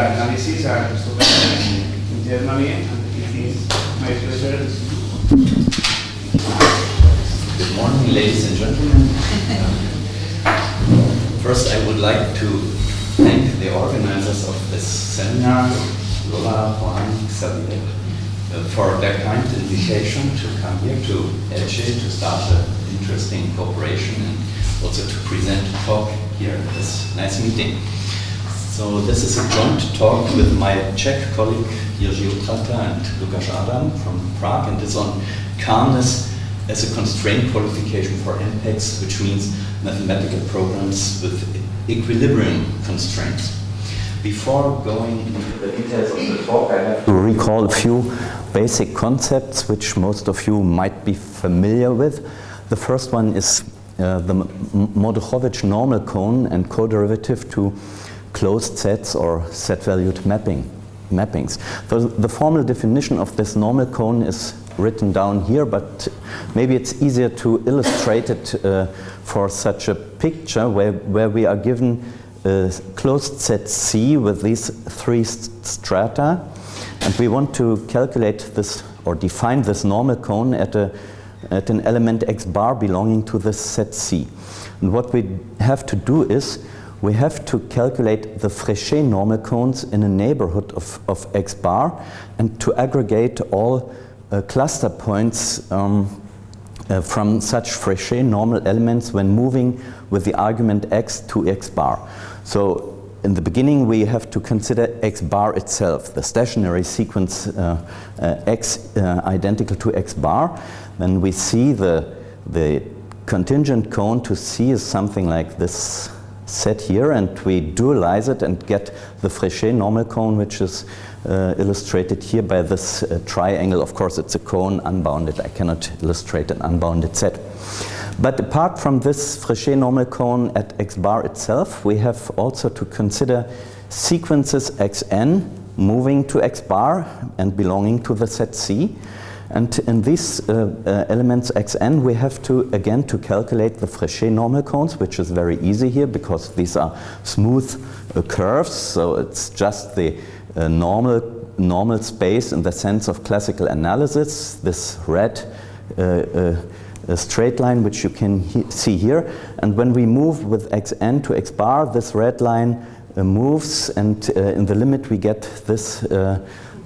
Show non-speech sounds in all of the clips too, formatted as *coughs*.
Analysis and in Germany. And it is my pleasure. Good morning, ladies and gentlemen. First, I would like to thank the organizers of this seminar, Lola, Juan, Xavier, uh, for their kind invitation to come here to Elche to start an interesting cooperation and also to present a talk here at this nice meeting. So this is a joint talk with my Czech colleague Jiří Outrata and Lukáš Adam from Prague and it's on calmness as a constraint qualification for MPECs, which means mathematical programs with equilibrium constraints. Before going into the details of the talk, I have to recall a few basic concepts which most of you might be familiar with. The first one is uh, the Mordukhovich normal cone and co-derivative to closed sets or set-valued mapping, mappings. So the formal definition of this normal cone is written down here, but maybe it's easier to illustrate it uh, for such a picture where, where we are given a closed set C with these three st strata, and we want to calculate this or define this normal cone at, a, at an element x bar belonging to this set C. And what we have to do is we have to calculate the Frechet normal cones in a neighborhood of, of x bar and to aggregate all uh, cluster points um, uh, from such Frechet normal elements when moving with the argument x to x bar. So in the beginning we have to consider x bar itself, the stationary sequence uh, uh, x uh, identical to x bar. Then we see the, the contingent cone to C is something like this set here and we dualize it and get the Frechet normal cone which is uh, illustrated here by this uh, triangle. Of course it's a cone unbounded. I cannot illustrate an unbounded set. But apart from this Frechet normal cone at x bar itself, we have also to consider sequences xn moving to x bar and belonging to the set C. And in these uh, uh, elements xn, we have to, again, to calculate the Frechet normal cones, which is very easy here because these are smooth uh, curves. So it's just the uh, normal, normal space in the sense of classical analysis, this red uh, uh, straight line which you can he see here. And when we move with xn to x bar, this red line moves and in the limit we get this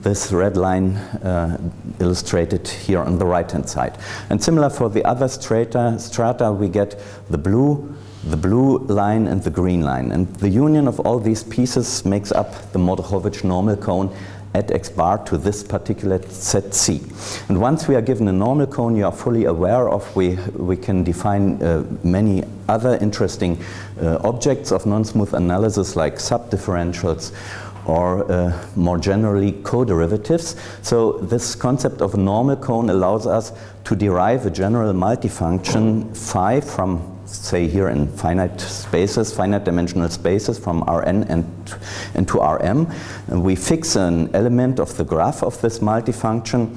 this red line uh, illustrated here on the right hand side. And similar for the other strata, strata we get the blue, the blue line and the green line. And the union of all these pieces makes up the Mordukhovich normal cone at x bar to this particular set C. And once we are given a normal cone you are fully aware of, we, we can define uh, many other interesting uh, objects of non-smooth analysis like subdifferentials or uh, more generally co-derivatives. So this concept of a normal cone allows us to derive a general multifunction phi from say here in finite spaces, finite dimensional spaces from Rn and, and to Rm. And we fix an element of the graph of this multifunction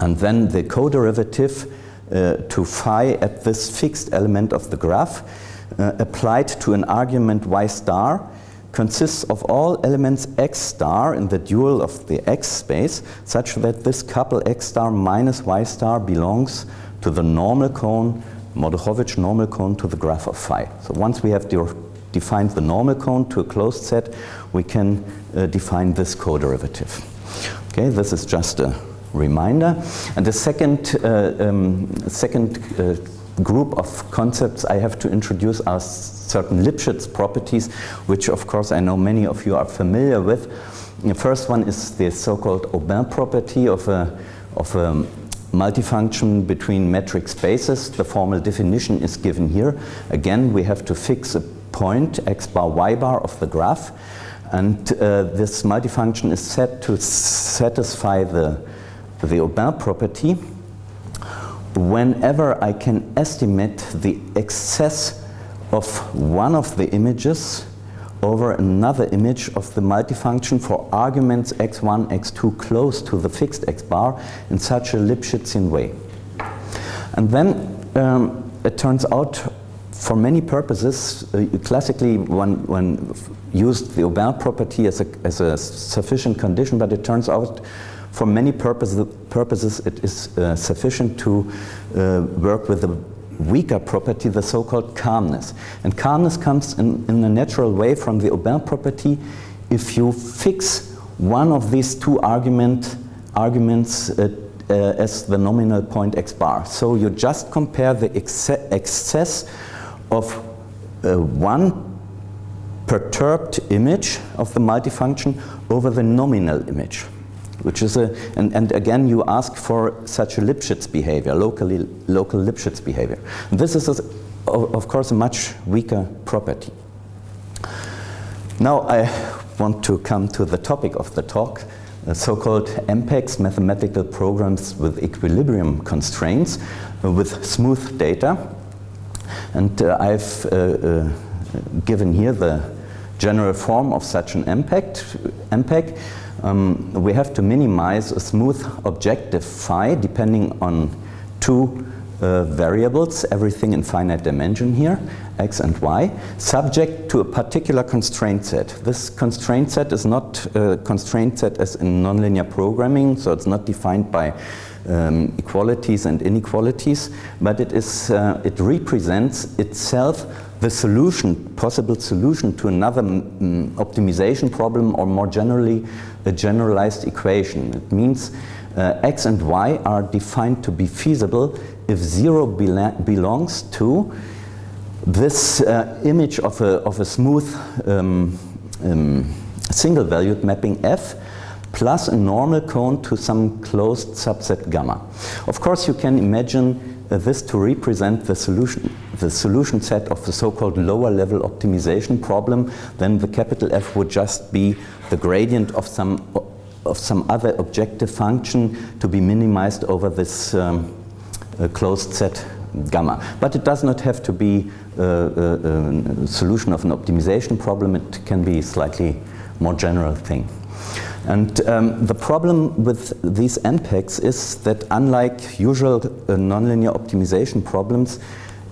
and then the co-derivative uh, to phi at this fixed element of the graph uh, applied to an argument y star consists of all elements x star in the dual of the x space such that this couple x star minus y star belongs to the normal cone, Mordukhovich normal cone to the graph of phi. So once we have de defined the normal cone to a closed set, we can uh, define this co-derivative. Okay, this is just a reminder. And the second, uh, um, second uh, group of concepts I have to introduce are certain Lipschitz properties, which of course I know many of you are familiar with. The first one is the so-called Aubin property of a, of a multifunction between metric spaces. The formal definition is given here. Again, we have to fix a point, x bar, y bar of the graph. And uh, this multifunction is set to satisfy the, the Aubin property whenever I can estimate the excess of one of the images over another image of the multifunction for arguments x1, x2 close to the fixed x bar in such a Lipschitzian way. And then um, it turns out for many purposes, uh, classically one, one used the Aubin property as a, as a sufficient condition, but it turns out for many purposes, purposes it is uh, sufficient to uh, work with the weaker property, the so-called calmness. And calmness comes in, in a natural way from the Aubin property if you fix one of these two argument, arguments uh, uh, as the nominal point x bar. So you just compare the excess of uh, one perturbed image of the multifunction over the nominal image which is a, and, and again you ask for such a Lipschitz behavior, locally, local Lipschitz behavior. This is, a, of course, a much weaker property. Now I want to come to the topic of the talk, so-called MPECs, mathematical programs with equilibrium constraints, uh, with smooth data. And uh, I've uh, uh, given here the general form of such an. MPEC um, we have to minimize a smooth objective phi depending on two uh, variables, everything in finite dimension here, x and y, subject to a particular constraint set. This constraint set is not a constraint set as in nonlinear programming, so it's not defined by um, equalities and inequalities, but it, is, uh, it represents itself the solution, possible solution to another mm, optimization problem or more generally a generalized equation. It means uh, x and y are defined to be feasible if 0 belongs to this uh, image of a, of a smooth um, um, single valued mapping f plus a normal cone to some closed subset gamma. Of course you can imagine this to represent the solution, the solution set of the so-called lower level optimization problem, then the capital F would just be the gradient of some of some other objective function to be minimized over this um, uh, closed set gamma. But it does not have to be uh, a, uh, a solution of an optimization problem, it can be a slightly more general thing. And um, the problem with these MPECs is that unlike usual uh, nonlinear optimization problems,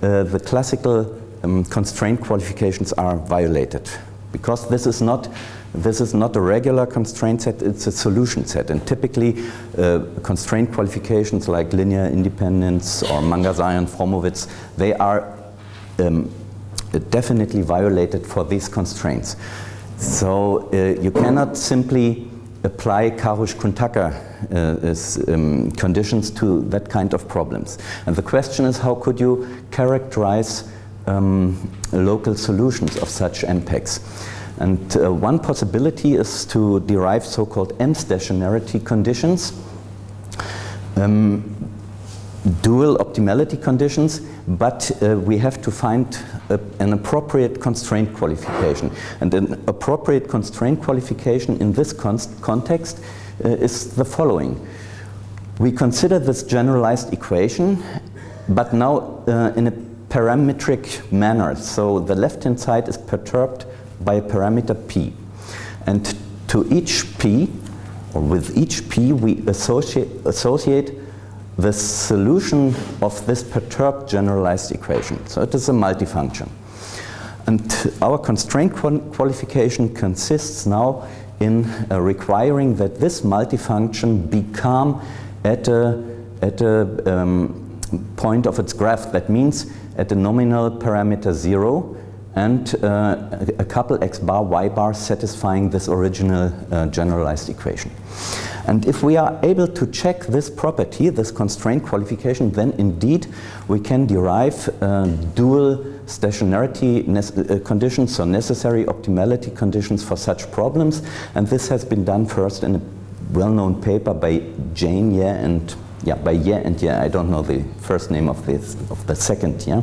uh, the classical um, constraint qualifications are violated. Because this is not this is not a regular constraint set, it's a solution set. And typically, uh, constraint qualifications like linear independence or Mangasarian Fromowitz, they are um, definitely violated for these constraints. So uh, you cannot simply apply Karush-Kuhn-Tucker uh, um, conditions to that kind of problems. And the question is how could you characterize um, local solutions of such MPECs? And uh, one possibility is to derive so-called M-stationarity conditions, um, dual optimality conditions, but uh, we have to find a, an appropriate constraint qualification. And an appropriate constraint qualification in this context uh, is the following. We consider this generalized equation, but now uh, in a parametric manner. So the left-hand side is perturbed by a parameter p. And to each p, or with each p, we associate, associate the solution of this perturbed generalized equation. So it is a multifunction. And our constraint qualification consists now in uh, requiring that this multifunction be calm at a, at a um, point of its graph. That means at a nominal parameter zero and uh, a couple x bar y bar satisfying this original uh, generalized equation. And if we are able to check this property, this constraint qualification, then indeed we can derive uh, dual stationarity uh, conditions, so necessary optimality conditions for such problems. And this has been done first in a well-known paper by Jane Ye and yeah, by Ye and Ye, I don't know the first name of this of the second, yeah.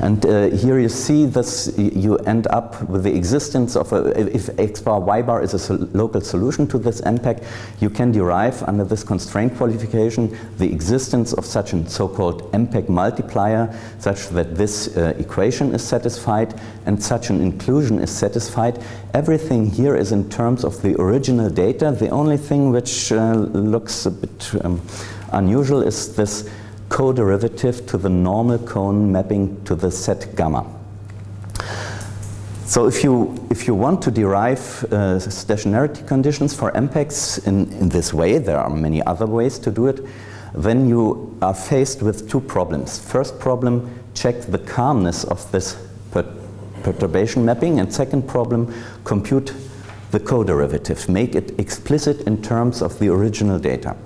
And uh, here you see this, you end up with the existence of a, if x bar y bar is a sol local solution to this MPEC, you can derive under this constraint qualification the existence of such a so-called MPEC multiplier such that this uh, equation is satisfied and such an inclusion is satisfied. Everything here is in terms of the original data. The only thing which uh, looks a bit um, unusual is this co-derivative to the normal cone mapping to the set gamma. So if you, if you want to derive uh, stationarity conditions for MPECs in, in this way, there are many other ways to do it, then you are faced with two problems. First problem, check the calmness of this per perturbation mapping, and second problem, compute the co-derivative, make it explicit in terms of the original data.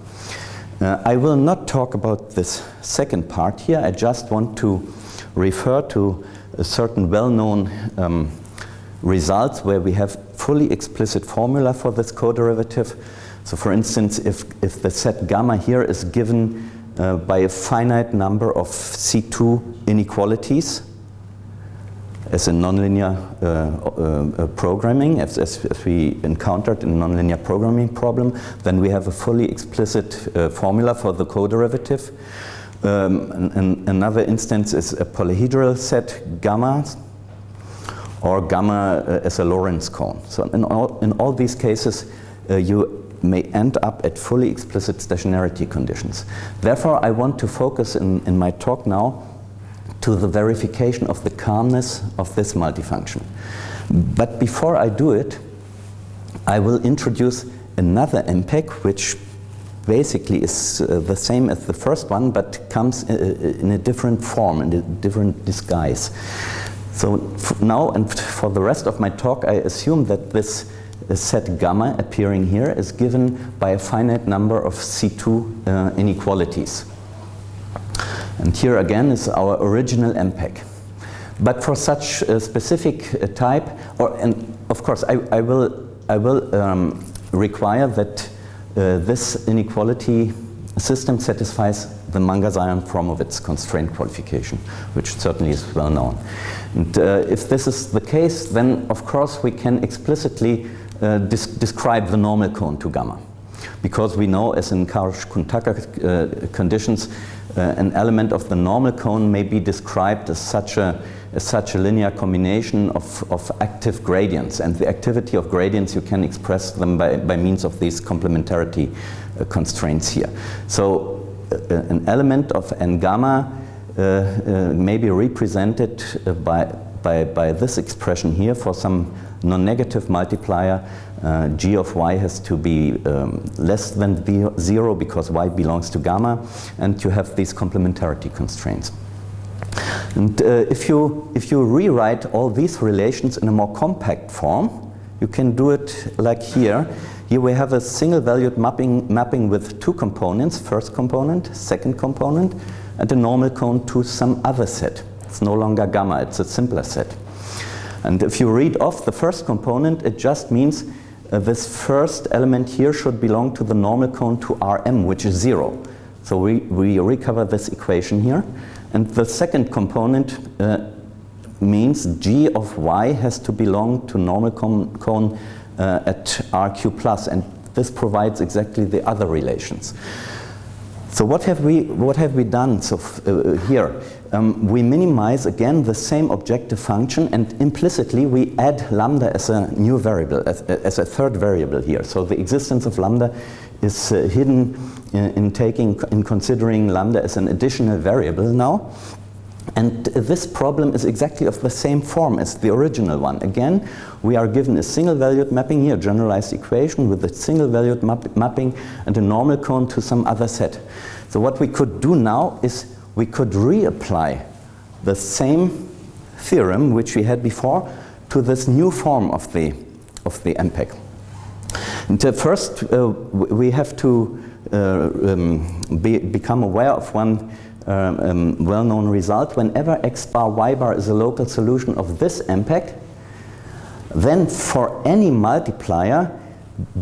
Uh, I will not talk about this second part here. I just want to refer to a certain well-known um, results where we have fully explicit formula for this co-derivative. So for instance, if, if the set gamma here is given uh, by a finite number of C2 inequalities, as in nonlinear uh, uh, uh, programming, as, as, as, we encountered in nonlinear programming problem, then we have a fully explicit uh, formula for the co-derivative. Um, another instance is a polyhedral set gamma, or gamma uh, as a Lorentz cone. So in all, in all these cases, uh, you may end up at fully explicit stationarity conditions. Therefore, I want to focus in, in my talk now to the verification of the calmness of this multifunction. But before I do it, I will introduce another MPEC which basically is uh, the same as the first one but comes uh, in a different form, in a different disguise. So now and for the rest of my talk I assume that this uh, set gamma appearing here is given by a finite number of C2 uh, inequalities. And here again is our original MPEC. But for such a specific uh, type, or and of course I, I will, I will um, require that uh, this inequality system satisfies the Mangasarian-Fromowitz constraint qualification, which certainly is well known. And uh, if this is the case, then of course we can explicitly uh, describe the normal cone to gamma. Because we know, as in Karush-Kuhn-Tucker uh, conditions, uh, an element of the normal cone may be described as such a, as such a linear combination of, of active gradients. And the activity of gradients, you can express them by, by means of these complementarity uh, constraints here. So uh, an element of n gamma uh, uh, may be represented uh, by, by, by this expression here for some non-negative multiplier uh, g of y has to be um, less than zero because y belongs to gamma and you have these complementarity constraints. And uh, if, you, if you rewrite all these relations in a more compact form, you can do it like here. Here we have a single valued mapping, mapping with two components, first component, second component, and a normal cone to some other set. It's no longer gamma, it's a simpler set. And if you read off the first component, it just means uh, this first element here should belong to the normal cone to Rm, which is zero. So we, we recover this equation here. And the second component uh, means g of y has to belong to normal cone, cone uh, at rq plus. And this provides exactly the other relations. So what have we, what have we done so uh, here? um, we minimize again the same objective function and implicitly we add lambda as a new variable, as, as a third variable here. So the existence of lambda is uh, hidden in, in, taking, in considering lambda as an additional variable now. And this problem is exactly of the same form as the original one. Again, we are given a single valued mapping here, generalized equation with a single valued map mapping and a normal cone to some other set. So what we could do now is we could reapply the same theorem which we had before to this new form of the, of the MPEC. And uh, first, uh, we have to uh, um, be, become aware of one um, well-known result. Whenever x bar y bar is a local solution of this MPEC, then for any multiplier,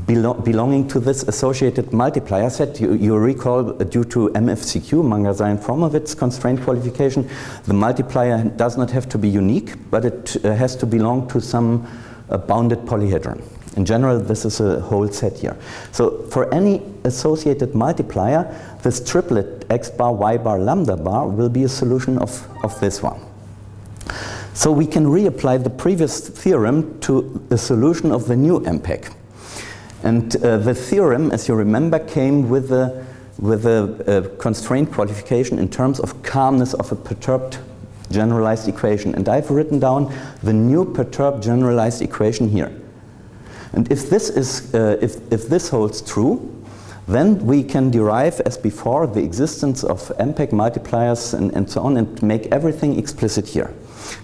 belo belonging to this associated multiplier set. You, you recall uh, due to MFCQ, Mangasarian-Fromowitz constraint qualification, the multiplier does not have to be unique, but it uh, has to belong to some uh, bounded polyhedron. In general, this is a whole set here. So for any associated multiplier, this triplet x bar, y bar, lambda bar will be a solution of, of this one. So we can reapply the previous theorem to the solution of the new MPEC. And uh, the theorem, as you remember, came with a, with a, a constraint qualification in terms of calmness of a perturbed generalized equation. And I've written down the new perturbed generalized equation here. And if this, is, uh, if, if this holds true, then we can derive, as before, the existence of MPEC multipliers and, and so on and make everything explicit here.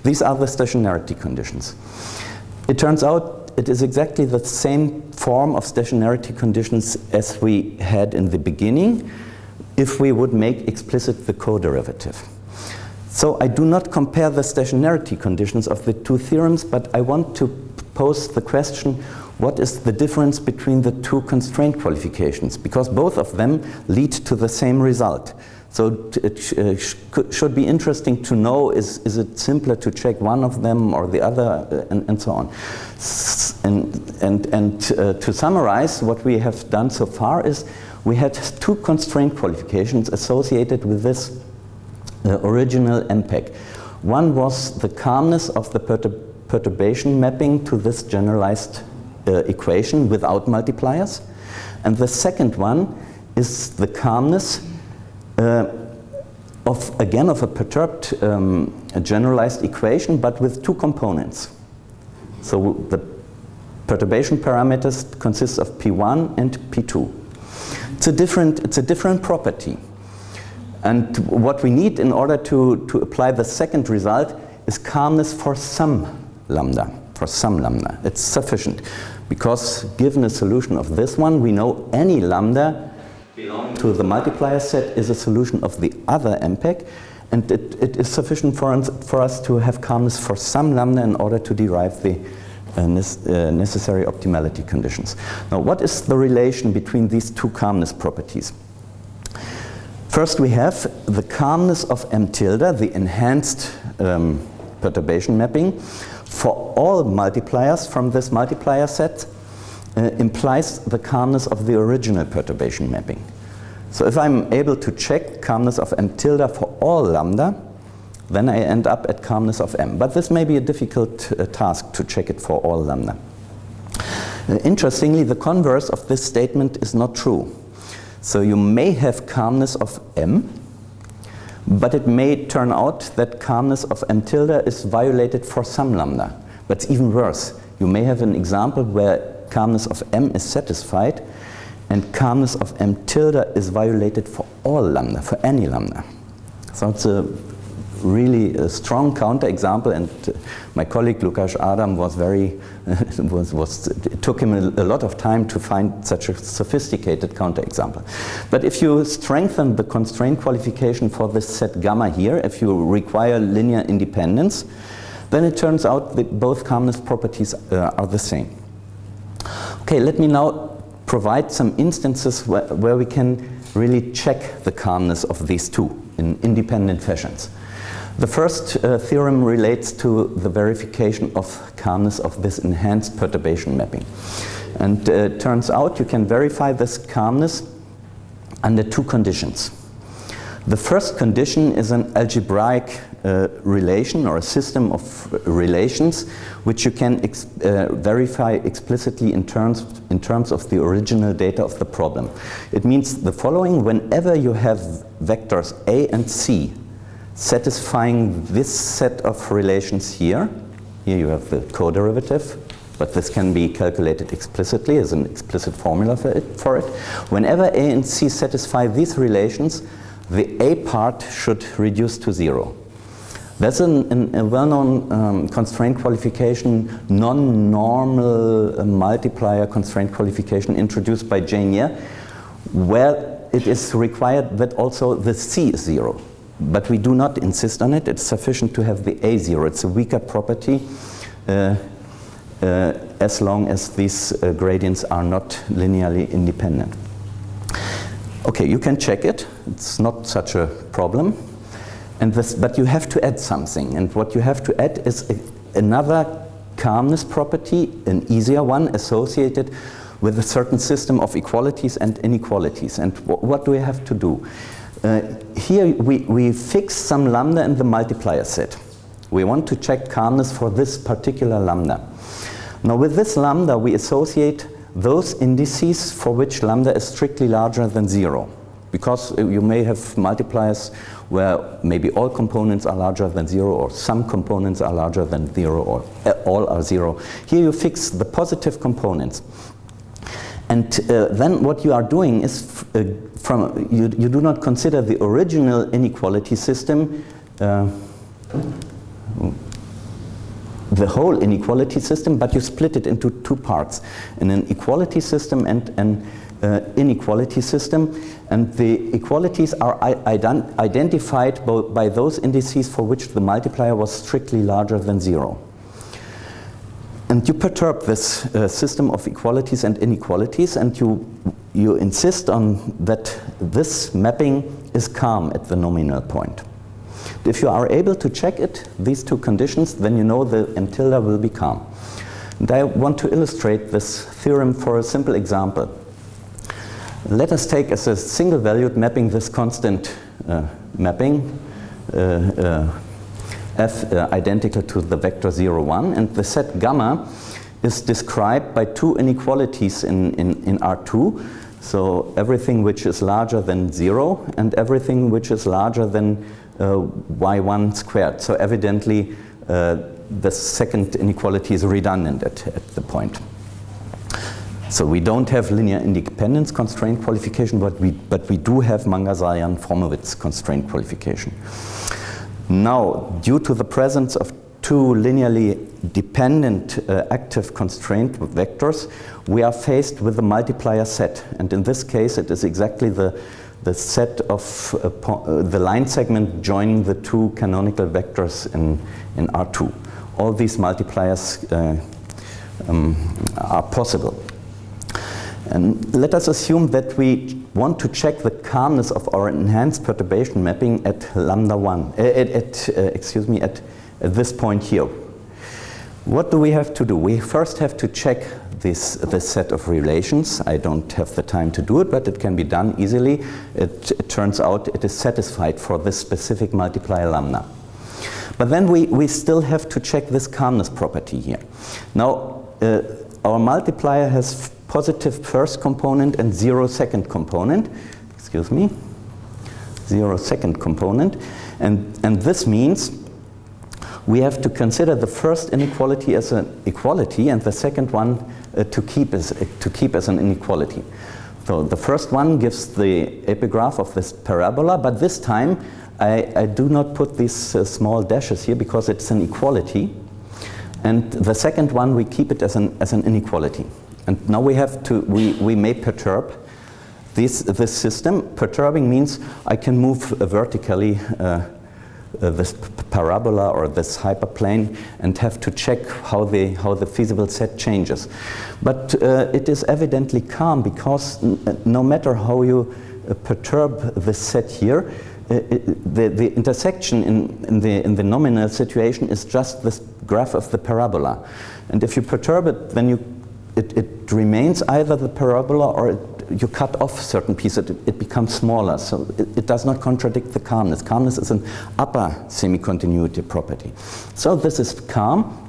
These are the stationarity conditions. It turns out it is exactly the same form of stationarity conditions as we had in the beginning if we would make explicit the co-derivative. So I do not compare the stationarity conditions of the two theorems, but I want to pose the question, what is the difference between the two constraint qualifications? Because both of them lead to the same result. So it sh uh, sh should be interesting to know, is, is it simpler to check one of them or the other, uh, and, and so on. S and and, and uh, to summarize, what we have done so far is we had two constraint qualifications associated with this uh, original MPEC. One was the calmness of the perturb perturbation mapping to this generalized equation without multipliers. And the second one is the calmness uh, of, again, of a perturbed um, a generalized equation, but with two components. So the perturbation parameters consists of P1 and P2. It's a different, it's a different property. And what we need in order to, to apply the second result is calmness for some lambda, for some lambda. It's sufficient because given a solution of this one, we know any lambda to the multiplier set is a solution of the other MPEC and it, it is sufficient for us, for us to have calmness for some lambda in order to derive the uh, uh, necessary optimality conditions. Now what is the relation between these two calmness properties? First we have the calmness of M tilde, the enhanced um, perturbation mapping, for all multipliers from this multiplier set uh, implies the calmness of the original perturbation mapping. So if I'm able to check calmness of M tilde for all lambda, then I end up at calmness of M. But this may be a difficult uh, task to check it for all lambda. Uh, interestingly, the converse of this statement is not true. So you may have calmness of M, but it may turn out that calmness of M tilde is violated for some lambda. But it's even worse. You may have an example where calmness of M is satisfied and calmness of M tilde is violated for all lambda, for any lambda. So it's a really a strong counterexample and uh, my colleague Lukas Adam was very, *laughs* was, was, it took him a, a, lot of time to find such a sophisticated counterexample. But if you strengthen the constraint qualification for this set gamma here, if you require linear independence, then it turns out that both calmness properties uh, are the same. Okay, let me now provide some instances where, where we can really check the calmness of these two in independent fashions. The first uh, theorem relates to the verification of calmness of this enhanced perturbation mapping. And uh, turns out you can verify this calmness under two conditions. The first condition is an algebraic uh, relation or a system of relations which you can ex uh, verify explicitly in terms, in terms of the original data of the problem. It means the following, whenever you have vectors A and C satisfying this set of relations here. Here you have the co-derivative, but this can be calculated explicitly as an explicit formula for it, for it. Whenever A and C satisfy these relations, the A part should reduce to zero. That's an, an, a well-known um, constraint qualification, non-normal uh, multiplier constraint qualification introduced by Jane Ye, where it is required that also the C is zero. But we do not insist on it. It's sufficient to have the A0. It's a weaker property. Uh, uh, as long as these uh, gradients are not linearly independent. Okay, you can check it. It's not such a problem. And this, but you have to add something. And what you have to add is a, another calmness property, an easier one associated with a certain system of equalities and inequalities. And what do we have to do? Uh, here we, we fix some lambda in the multiplier set. We want to check calmness for this particular lambda. Now with this lambda we associate those indices for which lambda is strictly larger than zero. Because you may have multipliers where maybe all components are larger than zero or some components are larger than zero or uh, all are zero. Here you fix the positive components. And uh, then what you are doing is uh, from you, you do not consider the original inequality system uh, the whole inequality system, but you split it into two parts, an equality system and an uh, inequality system. And the equalities are ident identified by those indices for which the multiplier was strictly larger than zero. And you perturb this uh, system of equalities and inequalities and you, you insist on that this mapping is calm at the nominal point. If you are able to check it, these two conditions, then you know the M tilde will be calm. And I want to illustrate this theorem for a simple example. Let us take as a single valued mapping this constant uh, mapping uh, uh, f uh, identical to the vector 0, 1 and the set gamma is described by two inequalities in, in, in R2 so everything which is larger than 0 and everything which is larger than uh, y1 squared so evidently uh, the second inequality is redundant at, at the point. So we don't have linear independence constraint qualification, but we, but we do have Mangasarian-Fromowitz constraint qualification. Now, due to the presence of two linearly dependent uh, active constraint vectors, we are faced with a multiplier set. And in this case, it is exactly the, the set of uh, uh, the line segment joining the two canonical vectors in, in R2. All these multipliers uh, um, are possible. And let us assume that we want to check the calmness of our enhanced perturbation mapping at lambda 1, uh, at, at uh, excuse me, at, at, this point here. What do we have to do? We first have to check this, this set of relations. I don't have the time to do it, but it can be done easily. It, it turns out it is satisfied for this specific multiplier lambda. But then we, we still have to check this calmness property here. Now, uh, our multiplier has positive first component and zero second component. Excuse me. Zero second component. And, and this means we have to consider the first inequality as an equality and the second one uh, to, keep as, uh, to keep as an inequality. So the first one gives the epigraph of this parabola, but this time I, I do not put these uh, small dashes here because it's an equality. And the second one, we keep it as an, as an inequality. And now we have to, we, we may perturb this, this system. Perturbing means I can move vertically uh, uh, this parabola or this hyperplane and have to check how the, how the feasible set changes. But uh, it is evidently calm because no matter how you uh, perturb the set here, uh, the, the intersection in, in, the, in the nominal situation is just this graph of the parabola. And if you perturb it, then you it, it remains either the parabola or it, you cut off certain pieces, it, it becomes smaller. So it, it, does not contradict the calmness. Calmness is an upper semi-continuity property. So this is calm.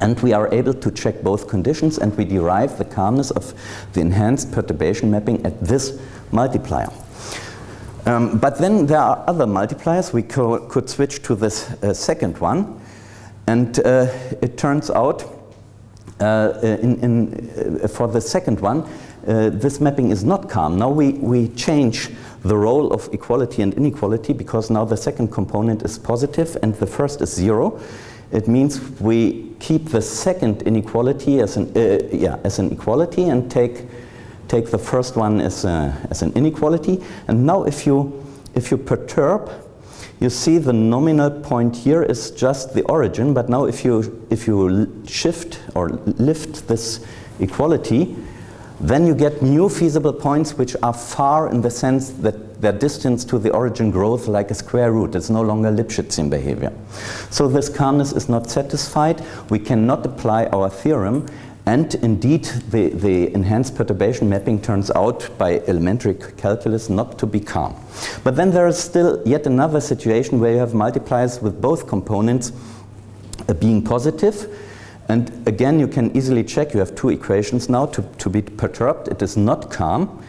And we are able to check both conditions and we derive the calmness of the enhanced perturbation mapping at this multiplier. Um, but then there are other multipliers. We co could switch to this uh, second one. And uh, it turns out in, in, uh, for the second one, uh, this mapping is not calm. Now we, we change the role of equality and inequality because now the second component is positive and the first is zero. It means we keep the second inequality as an, uh, yeah, as an equality and take, take the first one as, a, as an inequality. And now if you, if you perturb you see the nominal point here is just the origin, but now if you, if you shift or lift this equality, then you get new feasible points which are far in the sense that their distance to the origin grows like a square root. It's no longer Lipschitzian behavior. So this calmness is not satisfied. We cannot apply our theorem and indeed, the, the, enhanced perturbation mapping turns out by elementary calculus not to be calm. But then there is still yet another situation where you have multipliers with both components uh, being positive. And again, you can easily check, you have two equations now to, to be perturbed. It is not calm.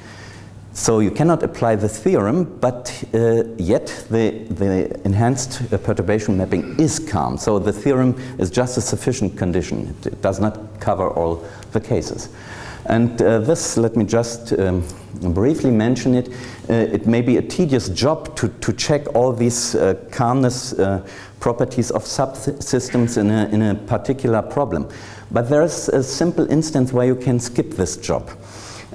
So you cannot apply the theorem, but uh, yet the, the enhanced uh, perturbation mapping is calm. So the theorem is just a sufficient condition. It, it does not cover all the cases. And uh, this, let me just um, briefly mention it. Uh, it may be a tedious job to, to check all these uh, calmness uh, properties of subsystems in a, in a particular problem. But there is a simple instance where you can skip this job.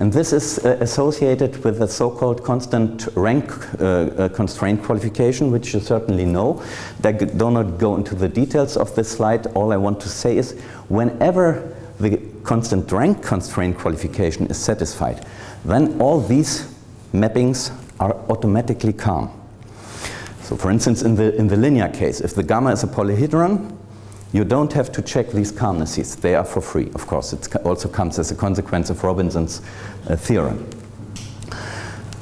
And this is uh, associated with the so-called constant rank uh, uh, constraint qualification, which you certainly know. I do not go into the details of this slide. All I want to say is whenever the constant rank constraint qualification is satisfied, then all these mappings are automatically calm. So for instance, in the, in the linear case, if the gamma is a polyhedron, you don't have to check these calmnesses. They are for free, of course. It also comes as a consequence of Robinson's uh, theorem.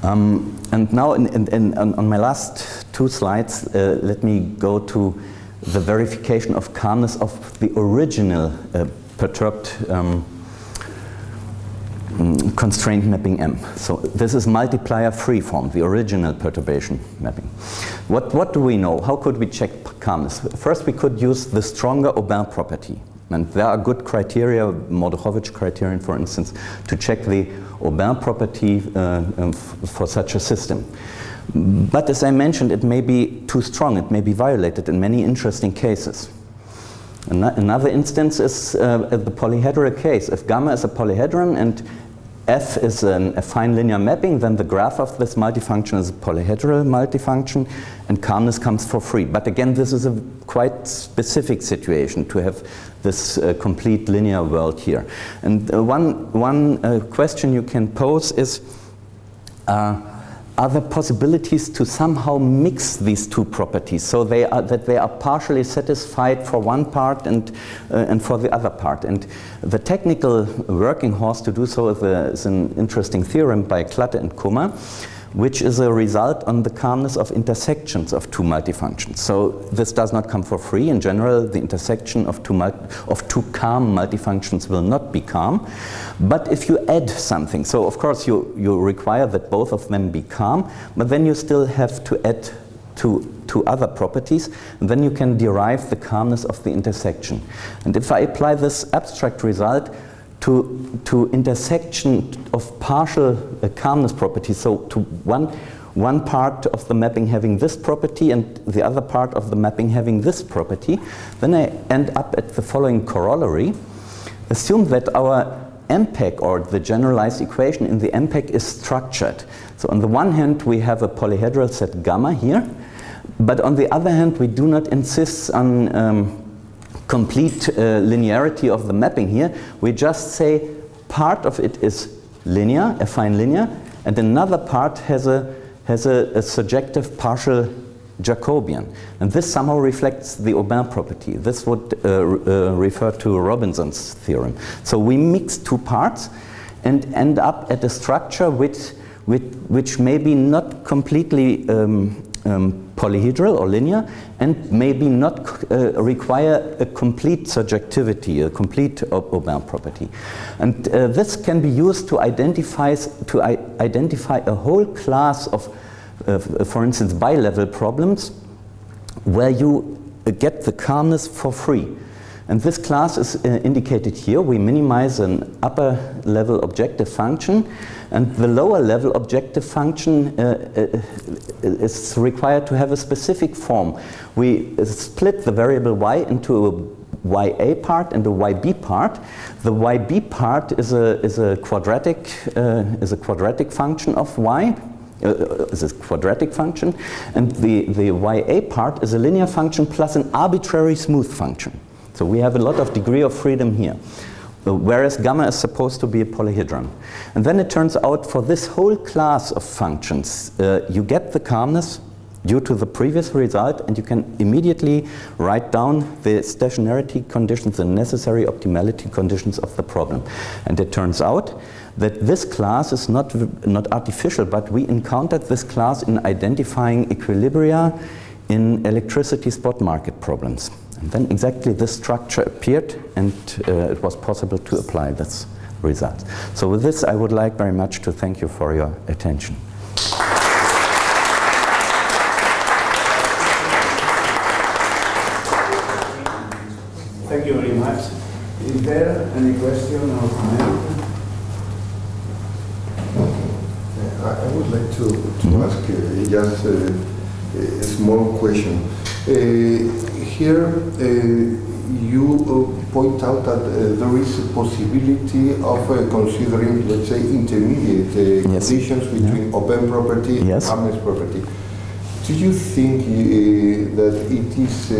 Um, and now in, in, in, on my last two slides, uh, let me go to the verification of calmness of the original uh, perturbed um, mm, constraint mapping M. So this is multiplier free form, the original perturbation mapping. What, what do we know? How could we check calmness? First, we could use the stronger Aubin property. And there are good criteria, Mordukhovich criterion, for instance, to check the Aubin property uh, um, for such a system. But as I mentioned, it may be too strong. It may be violated in many interesting cases. Another instance is uh, the polyhedral case. If gamma is a polyhedron and F is an, affine linear mapping, then the graph of this multifunction is a polyhedral multifunction and calmness comes for free. But again, this is a quite specific situation to have this uh, complete linear world here. And uh, one, one uh, question you can pose is, uh, are there possibilities to somehow mix these two properties so they are, that they are partially satisfied for one part and, uh, and for the other part? And the technical working horse to do so is, a, is an interesting theorem by Klatte and Kummer which is a result on the calmness of intersections of two multifunctions. So this does not come for free. In general, the intersection of two, of two calm multifunctions will not be calm. But if you add something, so of course you, you require that both of them be calm, but then you still have to add to, to other properties, and then you can derive the calmness of the intersection. And if I apply this abstract result, to, to intersection of partial uh, calmness properties, so to one, one part of the mapping having this property and the other part of the mapping having this property, then I end up at the following corollary. Assume that our MPEC or the generalized equation in the MPEC is structured. So on the one hand we have a polyhedral set gamma here, but on the other hand we do not insist on um, complete uh, linearity of the mapping here. We just say part of it is linear, affine linear, and another part has a, has a, a surjective partial Jacobian. And this somehow reflects the Aubin property. This would uh, uh, refer to Robinson's theorem. So we mix two parts and end up at a structure which, which, which may be not completely um, um, polyhedral or linear and maybe not uh, require a complete surjectivity, a complete Aubin property. And uh, this can be used to identify, to identify a whole class of, uh, for instance, bi-level problems where you get the calmness for free. And this class is uh, indicated here. We minimize an upper level objective function and the lower level objective function uh, uh, is required to have a specific form. We split the variable y into a ya part and a yb part. The yb part is a, is a, quadratic, uh, is a quadratic function of y uh, is a quadratic function, and the, the YA part is a linear function plus an arbitrary smooth function. So we have a lot of degree of freedom here. Uh, whereas gamma is supposed to be a polyhedron. And then it turns out for this whole class of functions, uh, you get the calmness due to the previous result and you can immediately write down the stationarity conditions, the necessary optimality conditions of the problem. And it turns out that this class is not, not artificial, but we encountered this class in identifying equilibria in electricity spot market problems. And then exactly this structure appeared and uh, it was possible to apply this result. So with this I would like very much to thank you for your attention. Thank you very much. Is there any question or comment? I I would like to, to ask uh, just uh, a small question. Uh, Here, uh, you uh, point out that uh, there is a possibility of uh, considering, let's say, intermediate uh, Yes. conditions between Aubin property and Yes. calmness property. Do you think uh, that it is uh,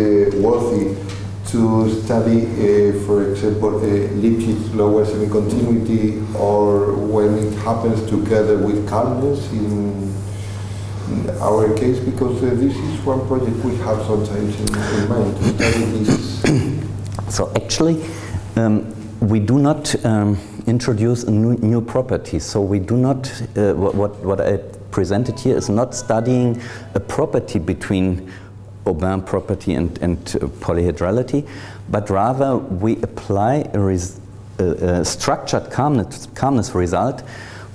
worthy to study, uh, for example, uh, Lipschitz lower semi-continuity or when it happens together with calmness in, in our case? Because uh, this is one project we have sometimes in, in mind. *coughs* So actually, um, we do not um, introduce a new, new property. So we do not, uh, what, what, I presented here is not studying a property between Aubin property and, and uh, polyhedrality, but rather we apply a, a, a structured calmness, calmness result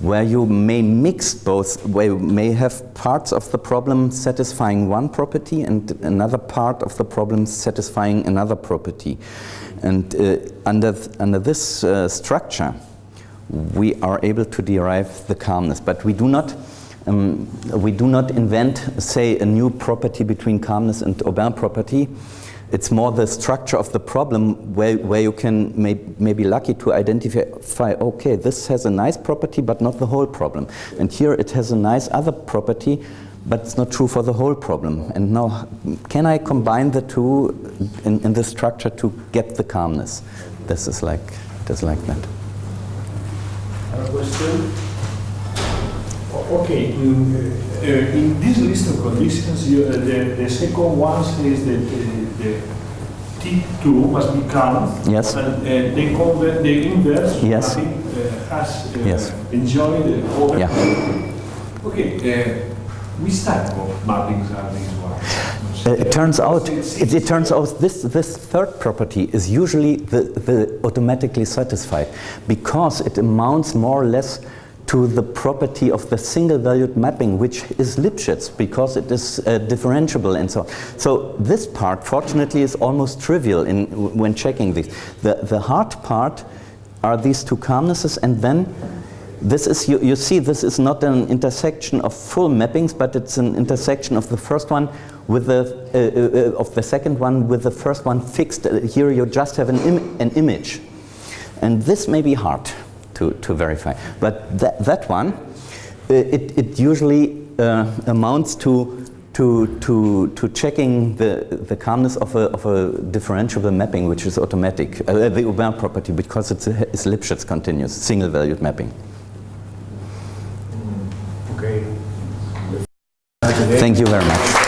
where you may mix both, where you may have parts of the problem satisfying one property and another part of the problem satisfying another property. And uh, under, th under this uh, structure, we are able to derive the calmness, but we do not um, we do not invent, say, a new property between calmness and Aubin property. It's more the structure of the problem where, where you can may, may be lucky to identify, okay, this has a nice property, but not the whole problem. And here it has a nice other property, but it's not true for the whole problem. And now, can I combine the two in, in this structure to get the calmness? This is like, this like that. Question? Okay, in, uh, uh, in this list of conditions, you, uh, the, the second one says that uh, the T2 must be calm. Yes. And uh, the, conver- the inverse Yes. mapping, uh, has Yes. enjoyed the Aubin. Yeah. Okay, uh, which type of mappings are these ones? It turns out, it, it turns out this, this third property is usually the, the automatically satisfied because it amounts more or less to the property of the single valued mapping which is Lipschitz because it is uh, differentiable and so on. So this part fortunately is almost trivial in, when checking this. The, the hard part are these two calmnesses and then this is, you, you see, this is not an intersection of full mappings, but it's an intersection of the first one with the, uh, uh, of the second one with the first one fixed. Uh, Here you just have an, Im an image. And this may be hard to, to verify. But that, that one, uh, it, it usually uh, amounts to to, to, to checking the, the calmness of a, of a differentiable mapping, which is automatic, uh, the Aubin property, because it's, a, it's Lipschitz continuous, single valued mapping. Okay. Thank you very much.